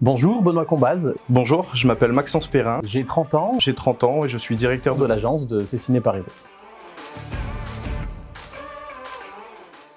Bonjour, Benoît Combaz. Bonjour, je m'appelle Maxence Perrin. J'ai 30 ans. J'ai 30 ans et je suis directeur de l'agence de Cessiné Parisé.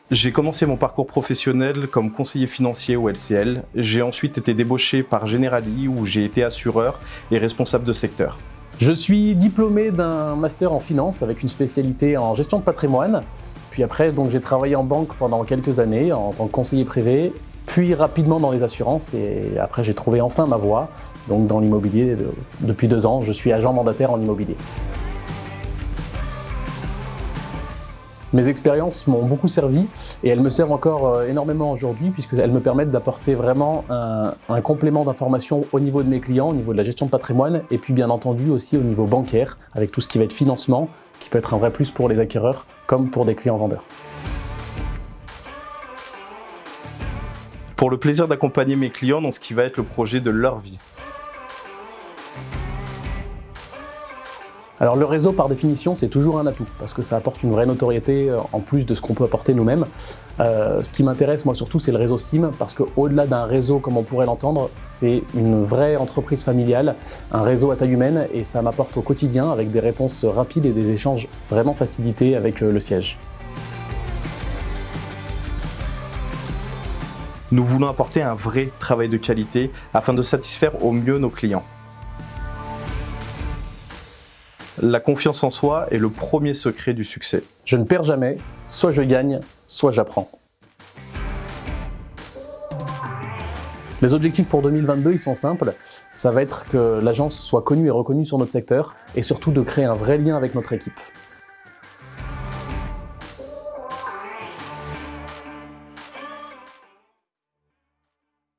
J'ai commencé mon parcours professionnel comme conseiller financier au LCL. J'ai ensuite été débauché par Generali où j'ai été assureur et responsable de secteur. Je suis diplômé d'un master en finance avec une spécialité en gestion de patrimoine. Puis après, j'ai travaillé en banque pendant quelques années en tant que conseiller privé, puis rapidement dans les assurances et après j'ai trouvé enfin ma voie, donc dans l'immobilier. Depuis deux ans, je suis agent mandataire en immobilier. Mes expériences m'ont beaucoup servi et elles me servent encore euh, énormément aujourd'hui puisqu'elles me permettent d'apporter vraiment un, un complément d'information au niveau de mes clients, au niveau de la gestion de patrimoine et puis bien entendu aussi au niveau bancaire avec tout ce qui va être financement qui peut être un vrai plus pour les acquéreurs comme pour des clients vendeurs. Pour le plaisir d'accompagner mes clients dans ce qui va être le projet de leur vie. Alors le réseau, par définition, c'est toujours un atout, parce que ça apporte une vraie notoriété euh, en plus de ce qu'on peut apporter nous-mêmes. Euh, ce qui m'intéresse, moi surtout, c'est le réseau SIM, parce qu'au-delà d'un réseau, comme on pourrait l'entendre, c'est une vraie entreprise familiale, un réseau à taille humaine, et ça m'apporte au quotidien avec des réponses rapides et des échanges vraiment facilités avec euh, le siège. Nous voulons apporter un vrai travail de qualité afin de satisfaire au mieux nos clients. La confiance en soi est le premier secret du succès. Je ne perds jamais, soit je gagne, soit j'apprends. Les objectifs pour 2022, ils sont simples. Ça va être que l'agence soit connue et reconnue sur notre secteur et surtout de créer un vrai lien avec notre équipe.